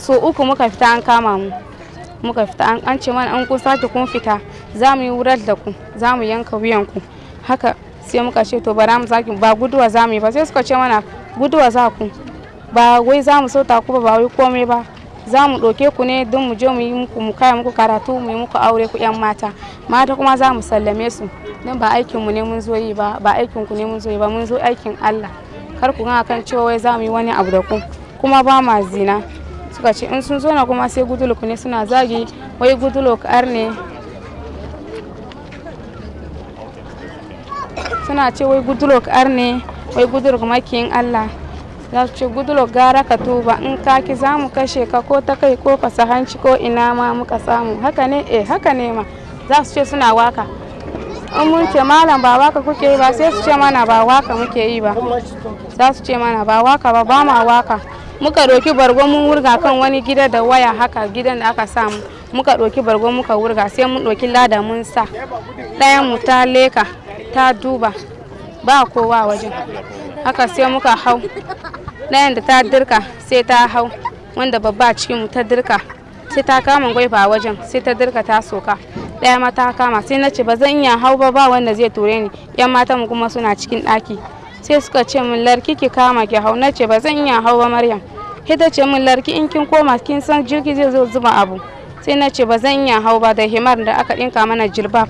so uku muka fita an kama mu. Muka fita an ce mana an kun sake kun fita za mu yi wurar da ku za mu yanka wuyan ku. Haka sai muka ce to bara mu sake ba guduwa za mu yi ba. Sai suka ce mana guduwa za ku. Ba wai za mu sauta ku ba wai komai ba. Za mu ɗauke ku ne don mu je mu yi muku mu kaya muku karatu mu yi muku aure ku yan mata. Mata kuma za mu sallame su. Don ba aikin mu ne mun zo yi ba ba aikin ku ne mun zo yi ba mun zo aikin Allah. Kar ku ga kan cewa wai za mu yi wani abu da ku. Kuma ba ma zina. Suka ce in sun zo na kuma sai guduluk ne suna zagi wai guduluk ar ne suna ce wai gudulok ar ne wai gudulok makiyin Allah. Za su ce gudulok gara ka tuba in ka ki za mu kashe ka ko ta kai ko fasa hanci ko ina ma muka samu. Haka ne eh haka ne ma. Za su ce suna waƙa. In mun ce malam ba waƙa kuke yi ba sai su ce mana ba waƙa muke yi ba. Za su ce mana ba waƙa ba ba ma waƙa. Muka ɗauki bargo mun wurga kan wani gida da waya haka gidan da aka samu. Muka ɗauki bargo muka wurga sai mun ɗauki lada mun sa. Ɗayan mu ta leka ta duba ba kowa wajen. Haka sai muka hau. Ɗayan da ta dirka sai ta hau. Wanda babba cikin mu ta dirka sai ta kama gwaifa wajen sai ta dirka ta soka. Ɗaya ma ta kama sai na ce ba zan iya hau ba ba wanda zai ture ni. Yan mata mu kuma suna cikin ɗaki. Sai suka ce min larki ki kama ki hau. Na ce ba zan iya hau ba maryam. Ita ce min larki in kin koma kin san jirgi zai zo zuba abu. Sai na ce ba zan iya hau ba da himar da aka ɗinka mana jilbab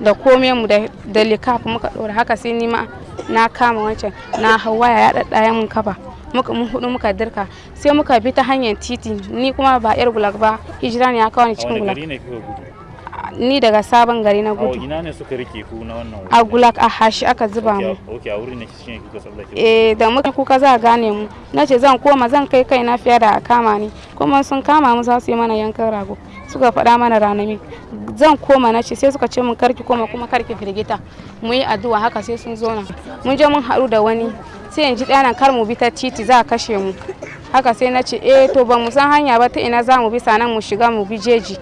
da kome mu da likaf muka ɗora. Haka sai ni ma na kama wancan na hau waya ya ɗaɗɗaya mun kafa muka mun huɗu muka dirka. Sai muka bi ta hanyar titi ni kuma ba yar gulag ba hijira ne ya kawo ni cikin gulag. Ni daga sabon gari na gudu. Ina ne suka riƙe ku na wannan a gulag a hashi aka zuba mu. okay a wurin ne shine kuka tsallake eh da muka kuka za gane mu. Na ce zan koma zan kai kai na fiye da a kama ni. Kuma sun kama mu za su yi mana yankan rago. Suka faɗa mana ranami zan koma na ce sai suka ce mun karki koma kuma karki firgita. Mu yi addu'a haka sai sun zo na mun je mun haɗu da wani. Sai in ji ɗanan kar mu bi ta titi za a kashe mu. Haka sai na ce eh to ba mu san hanya ba ta ina za mu bi? Sanan mu shiga mu bi jeji.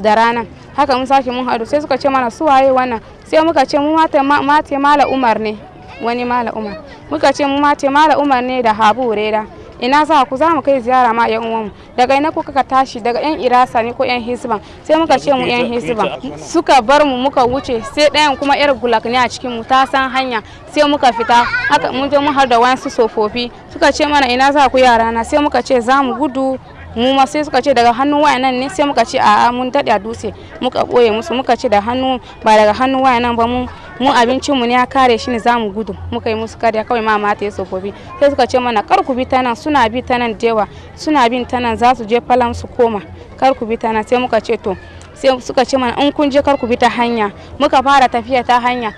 Da rana. Haka mun sake mun haɗu sai suka ce mana su waye wannan? Sai muka ce mu mate mala umar ne. Wani mala umar. Muka ce mu mate mala umar ne da habu reda ina za ku za mu kai ziyara ma yan uwanmu. Daga ina kuka ka tashi? Daga yan irasa ne ko yan hisban? Sai muka ce mu yan hisban. Suka bar mu muka wuce sai ɗayan kuma yar gulak ne a cikin mu ta san hanya. Sai muka fita haka mun je mun har da wayansu sofofi suka ce mana ina za ku yara na sai muka ce za mu gudu mu ma sai suka ce daga hannun waya nan ne sai muka ce a'a mun daɗe a dutse muka ɓoye musu. Muka ce da hannu ba daga hannun waya nan ba mu mu abincin mu ne ya kare shi ne za mu gudu. Muka yi musu kariya kawai ma mata ya tsofaffi. Sai suka ce mana kar ku bi ta nan suna bi ta nan dewa suna bin ta nan za su je falam su koma. Kar ku bi ta nan sai muka ce to sai suka ce mana in kun je kar ku bi ta hanya. Muka fara tafiya ta hanya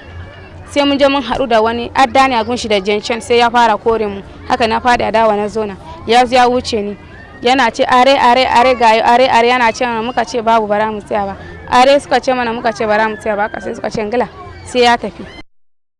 sai mun je mun haɗu da wani adda ne a gunshi da jencen sai ya fara kore mu. Haka na fada dawa na zona ya ya wuce ni. Yana ce are are are gayo are are. Yana ce mana muka ce babu bara mu tsaya ba. Are suka ce mana muka ce bara mu tsaya ba. Sai suka ce ngila sai ya tafi.